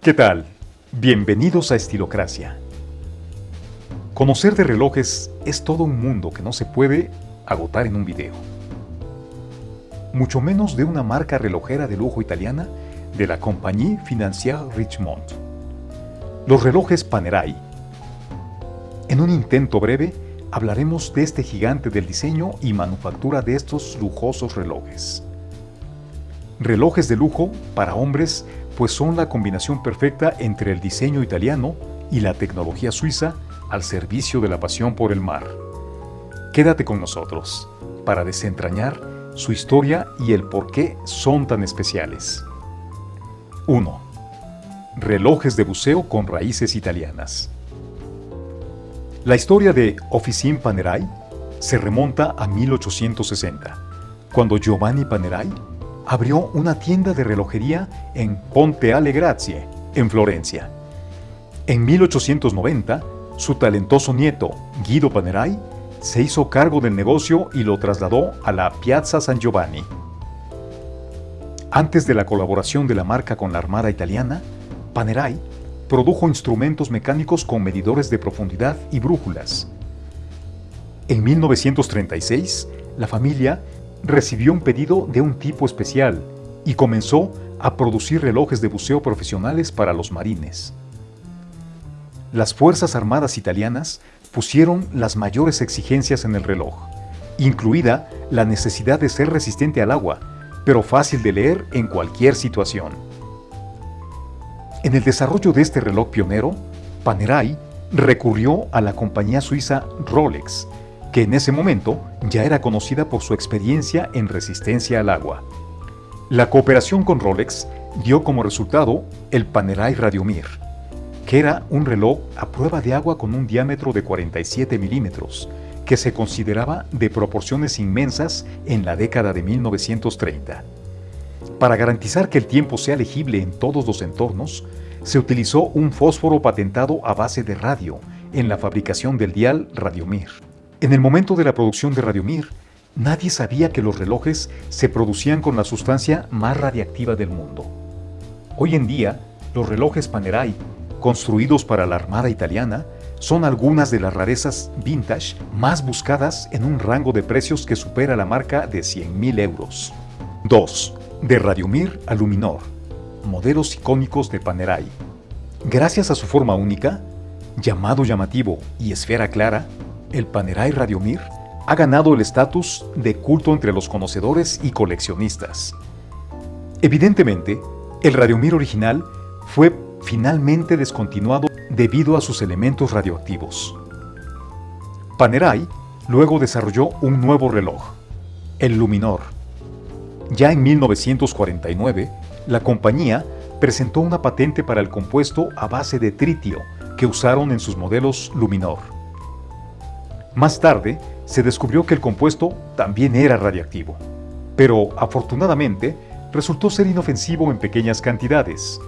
¿Qué tal? Bienvenidos a Estilocracia. Conocer de relojes es todo un mundo que no se puede agotar en un video. Mucho menos de una marca relojera de lujo italiana de la Compagnie Financière Richemont. Los relojes Panerai. En un intento breve, hablaremos de este gigante del diseño y manufactura de estos lujosos relojes. Relojes de lujo para hombres pues son la combinación perfecta entre el diseño italiano y la tecnología suiza al servicio de la pasión por el mar. Quédate con nosotros para desentrañar su historia y el por qué son tan especiales. 1. Relojes de buceo con raíces italianas. La historia de Officine Panerai se remonta a 1860, cuando Giovanni Panerai abrió una tienda de relojería en Ponte alle Grazie, en Florencia. En 1890, su talentoso nieto, Guido Panerai, se hizo cargo del negocio y lo trasladó a la Piazza San Giovanni. Antes de la colaboración de la marca con la Armada Italiana, Panerai produjo instrumentos mecánicos con medidores de profundidad y brújulas. En 1936, la familia recibió un pedido de un tipo especial y comenzó a producir relojes de buceo profesionales para los marines. Las Fuerzas Armadas italianas pusieron las mayores exigencias en el reloj, incluida la necesidad de ser resistente al agua, pero fácil de leer en cualquier situación. En el desarrollo de este reloj pionero, Panerai recurrió a la compañía suiza Rolex, que en ese momento ya era conocida por su experiencia en resistencia al agua. La cooperación con Rolex dio como resultado el Panerai Radiomir, que era un reloj a prueba de agua con un diámetro de 47 milímetros, que se consideraba de proporciones inmensas en la década de 1930. Para garantizar que el tiempo sea legible en todos los entornos, se utilizó un fósforo patentado a base de radio en la fabricación del dial Radiomir. En el momento de la producción de Radiomir, nadie sabía que los relojes se producían con la sustancia más radiactiva del mundo. Hoy en día, los relojes Panerai, construidos para la Armada Italiana, son algunas de las rarezas vintage más buscadas en un rango de precios que supera la marca de 100.000 euros. 2. De Radiomir a Luminor. Modelos icónicos de Panerai. Gracias a su forma única, llamado llamativo y esfera clara, el Panerai Radiomir ha ganado el estatus de culto entre los conocedores y coleccionistas. Evidentemente, el Radiomir original fue finalmente descontinuado debido a sus elementos radioactivos. Panerai luego desarrolló un nuevo reloj, el Luminor. Ya en 1949, la compañía presentó una patente para el compuesto a base de tritio que usaron en sus modelos Luminor. Más tarde, se descubrió que el compuesto también era radiactivo, pero afortunadamente resultó ser inofensivo en pequeñas cantidades.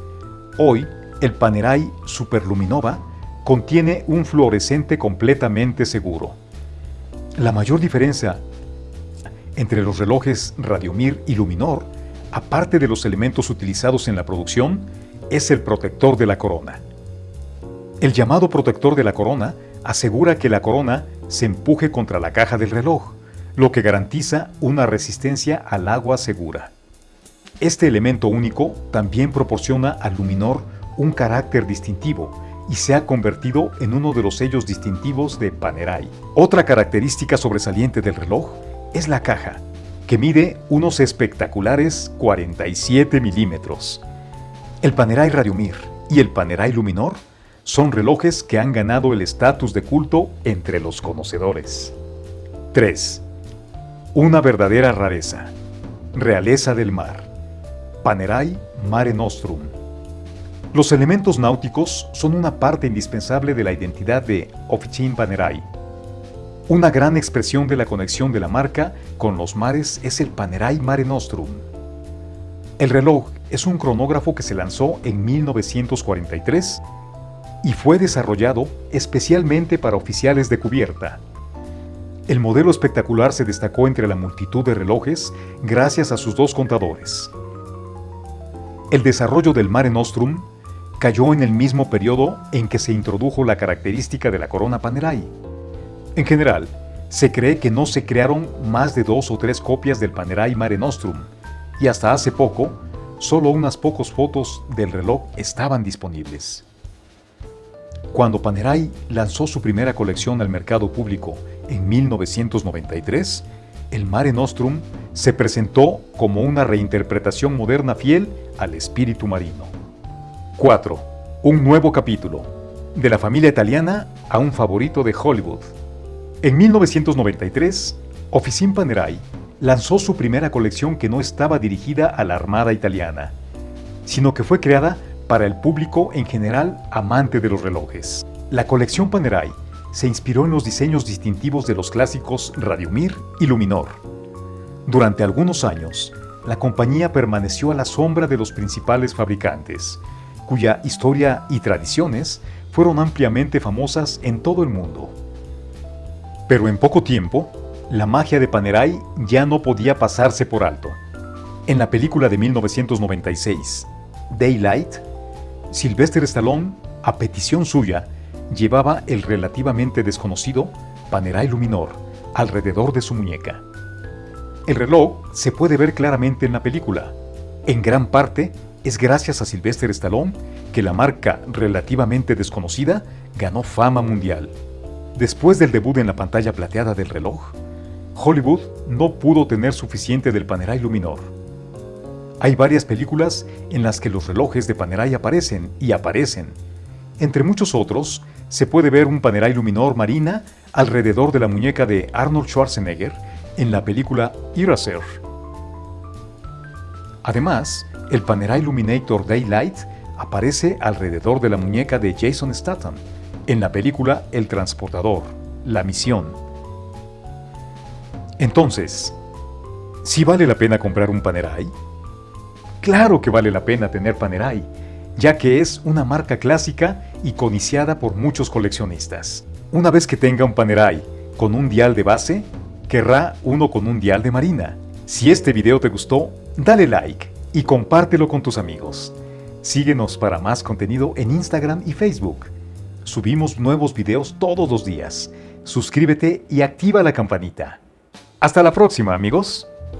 Hoy, el Panerai Superluminova contiene un fluorescente completamente seguro. La mayor diferencia entre los relojes Radiomir y Luminor, aparte de los elementos utilizados en la producción, es el protector de la corona. El llamado protector de la corona asegura que la corona se empuje contra la caja del reloj, lo que garantiza una resistencia al agua segura. Este elemento único también proporciona al luminor un carácter distintivo y se ha convertido en uno de los sellos distintivos de Panerai. Otra característica sobresaliente del reloj es la caja, que mide unos espectaculares 47 milímetros. El Panerai Radiomir y el Panerai Luminor son relojes que han ganado el estatus de culto entre los conocedores. 3. Una verdadera rareza. Realeza del mar. Panerai Mare Nostrum. Los elementos náuticos son una parte indispensable de la identidad de Officine Panerai. Una gran expresión de la conexión de la marca con los mares es el Panerai Mare Nostrum. El reloj es un cronógrafo que se lanzó en 1943 y fue desarrollado especialmente para oficiales de cubierta. El modelo espectacular se destacó entre la multitud de relojes gracias a sus dos contadores. El desarrollo del Mare Nostrum cayó en el mismo periodo en que se introdujo la característica de la corona Panerai. En general, se cree que no se crearon más de dos o tres copias del Panerai Mare Nostrum, y hasta hace poco, solo unas pocas fotos del reloj estaban disponibles. Cuando Panerai lanzó su primera colección al mercado público en 1993, el Mare Nostrum se presentó como una reinterpretación moderna fiel al espíritu marino. 4. Un nuevo capítulo. De la familia italiana a un favorito de Hollywood. En 1993, Officine Panerai lanzó su primera colección que no estaba dirigida a la Armada italiana, sino que fue creada para el público en general amante de los relojes. La colección Panerai se inspiró en los diseños distintivos de los clásicos Radiomir y Luminor. Durante algunos años, la compañía permaneció a la sombra de los principales fabricantes, cuya historia y tradiciones fueron ampliamente famosas en todo el mundo. Pero en poco tiempo, la magia de Panerai ya no podía pasarse por alto. En la película de 1996, Daylight, Sylvester Stallone, a petición suya, llevaba el relativamente desconocido Panerai Luminor alrededor de su muñeca. El reloj se puede ver claramente en la película. En gran parte es gracias a Sylvester Stallone que la marca relativamente desconocida ganó fama mundial. Después del debut en la pantalla plateada del reloj, Hollywood no pudo tener suficiente del Panerai Luminor. Hay varias películas en las que los relojes de Panerai aparecen y aparecen. Entre muchos otros, se puede ver un Panerai Luminor Marina alrededor de la muñeca de Arnold Schwarzenegger en la película Eraser. Además, el Panerai Illuminator Daylight aparece alrededor de la muñeca de Jason Statham en la película El Transportador, La Misión. Entonces, ¿sí vale la pena comprar un Panerai? Claro que vale la pena tener Panerai, ya que es una marca clásica y codiciada por muchos coleccionistas. Una vez que tenga un Panerai con un dial de base, querrá uno con un dial de marina. Si este video te gustó, dale like y compártelo con tus amigos. Síguenos para más contenido en Instagram y Facebook. Subimos nuevos videos todos los días. Suscríbete y activa la campanita. Hasta la próxima, amigos.